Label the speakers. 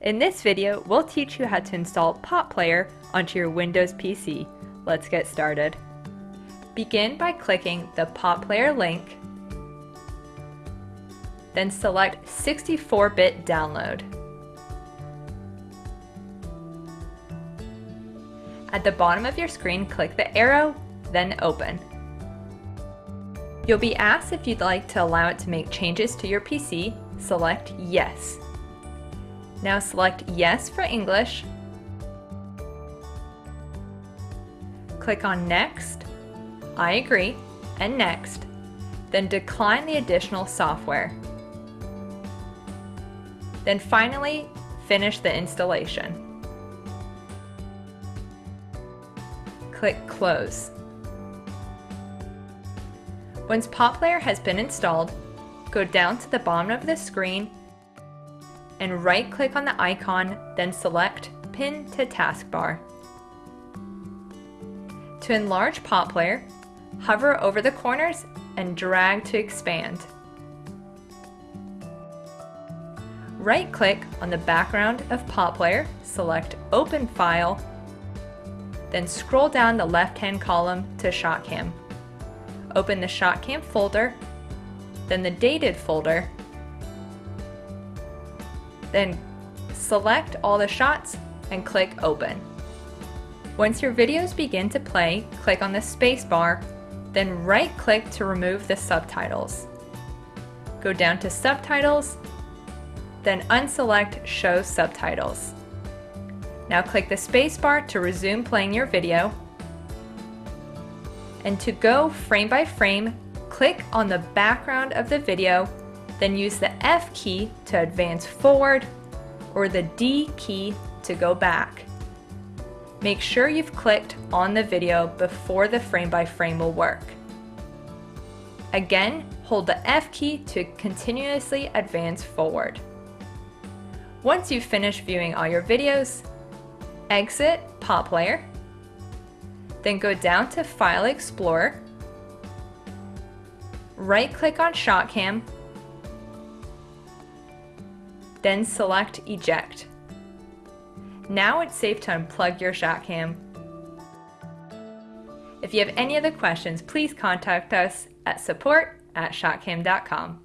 Speaker 1: In this video, we'll teach you how to install PotPlayer onto your Windows PC. Let's get started. Begin by clicking the PotPlayer link, then select 64-bit download. At the bottom of your screen, click the arrow, then open. You'll be asked if you'd like to allow it to make changes to your PC, select Yes. Now select Yes for English, click on Next, I agree, and Next, then decline the additional software. Then finally, finish the installation. click Close. Once PotPlayer has been installed, go down to the bottom of the screen and right-click on the icon, then select Pin to Taskbar. To enlarge PotPlayer, hover over the corners and drag to expand. Right-click on the background of PotPlayer, select Open File, then scroll down the left-hand column to ShotKam. Open the ShotKam folder, then the Dated folder, then select all the shots and click Open. Once your videos begin to play, click on the spacebar, then right-click to remove the subtitles. Go down to Subtitles, then unselect Show Subtitles. Now click the spacebar to resume playing your video. And to go frame by frame, click on the background of the video, then use the F key to advance forward or the D key to go back. Make sure you've clicked on the video before the frame by frame will work. Again, hold the F key to continuously advance forward. Once you've finished viewing all your videos, exit PotPlayer, then go down to File Explorer, right-click on ShotKam, then select Eject. Now it's safe to unplug your ShotKam. If you have any other questions, please contact us at support at shotkam.com.